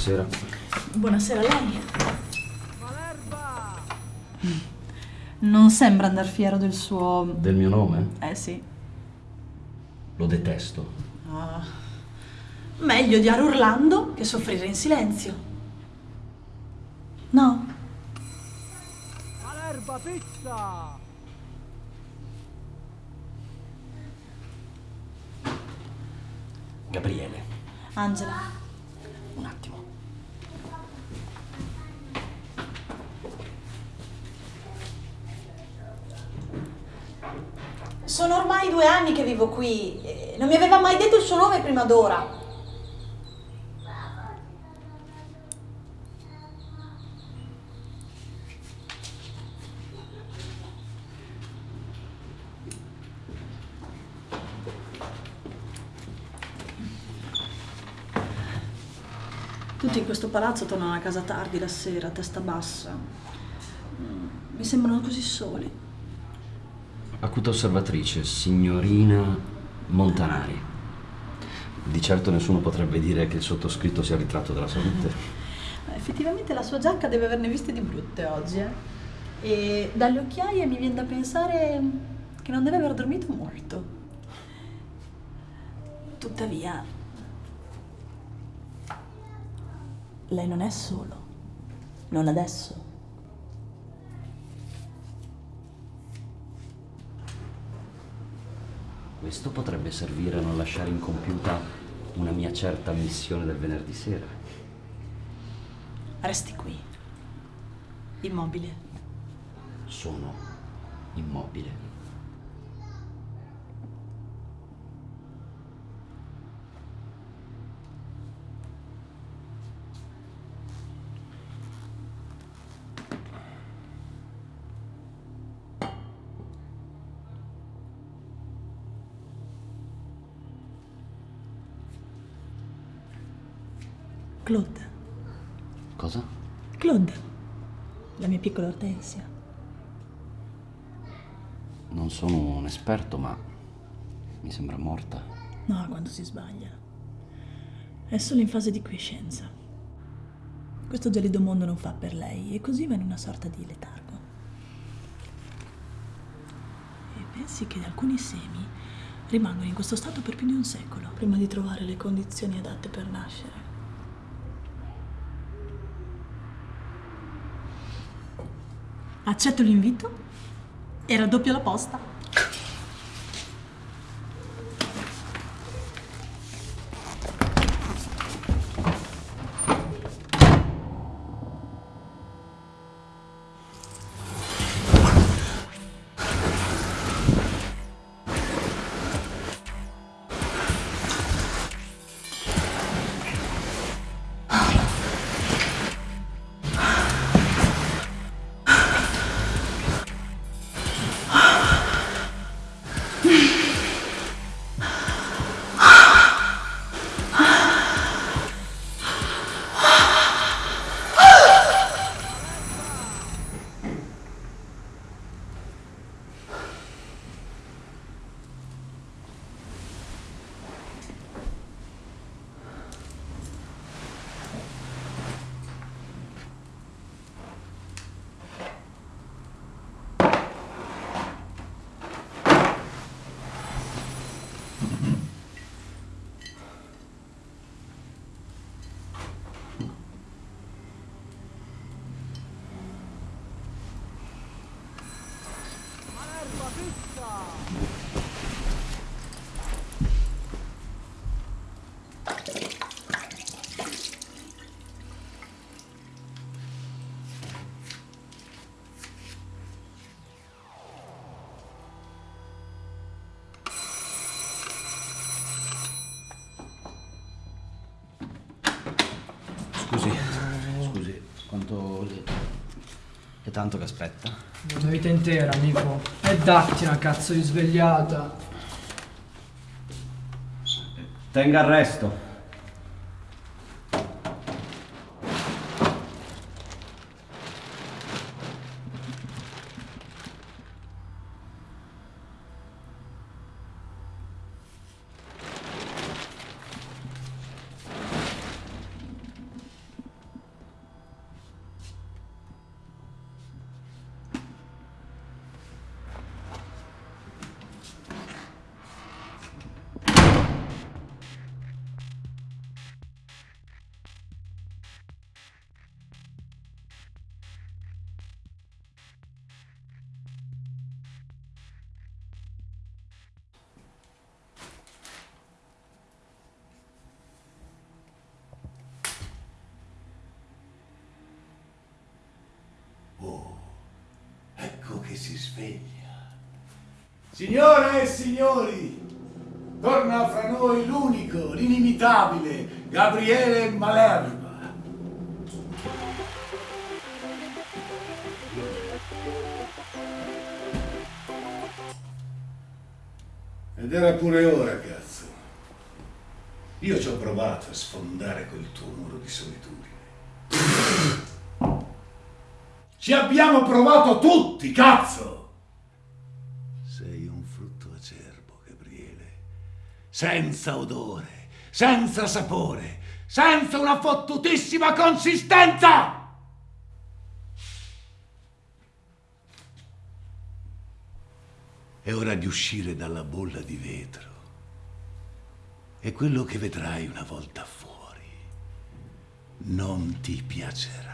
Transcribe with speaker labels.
Speaker 1: Buonasera.
Speaker 2: Buonasera a lei. Non sembra andar fiero del suo...
Speaker 1: Del mio nome?
Speaker 2: Eh sì.
Speaker 1: Lo detesto.
Speaker 2: Ah. Meglio odiare urlando che soffrire in silenzio. No?
Speaker 3: Malerba pizza!
Speaker 1: Gabriele,
Speaker 2: Angela. Ormai due anni che vivo qui. e Non mi aveva mai detto il suo nome prima d'ora. Tutti in questo palazzo tornano a casa tardi la sera, a testa bassa. Mm, Mi sembrano così soli.
Speaker 1: Acuta osservatrice, signorina Montanari. Di certo nessuno potrebbe dire che il sottoscritto sia il ritratto della salute.
Speaker 2: Effettivamente la sua giacca deve averne viste di brutte oggi, eh. E dalle occhiaie mi viene da pensare che non deve aver dormito molto. Tuttavia, lei non è solo. Non adesso.
Speaker 1: Questo potrebbe servire a non lasciare incompiuta una mia certa missione del venerdì sera.
Speaker 2: Resti qui. Immobile.
Speaker 1: Sono immobile.
Speaker 2: Claude.
Speaker 1: Cosa?
Speaker 2: Claude. La mia piccola Ortensia.
Speaker 1: Non sono un esperto, ma mi sembra morta.
Speaker 2: No, quando si sbaglia. È solo in fase di quiescenza. Questo gelido mondo non fa per lei e così va in una sorta di letargo. E pensi che alcuni semi rimangono in questo stato per più di un secolo prima di trovare le condizioni adatte per nascere. Accetto l'invito e raddoppio la posta.
Speaker 1: 진짜. Tanto che aspetta?
Speaker 4: Una vita intera, amico. E datti una cazzo di svegliata.
Speaker 1: Tenga arresto.
Speaker 5: Si sveglia. Signore e signori, torna fra noi l'unico, l'inimitabile Gabriele Malerba. Ed era pure ora, cazzo. Io ci ho provato a sfondare quel tuo muro di solitudine. Ci abbiamo provato tutti, cazzo! Sei un frutto acerbo, Gabriele. Senza odore, senza sapore, senza una fottutissima consistenza! È ora di uscire dalla bolla di vetro. E quello che vedrai una volta fuori non ti piacerà.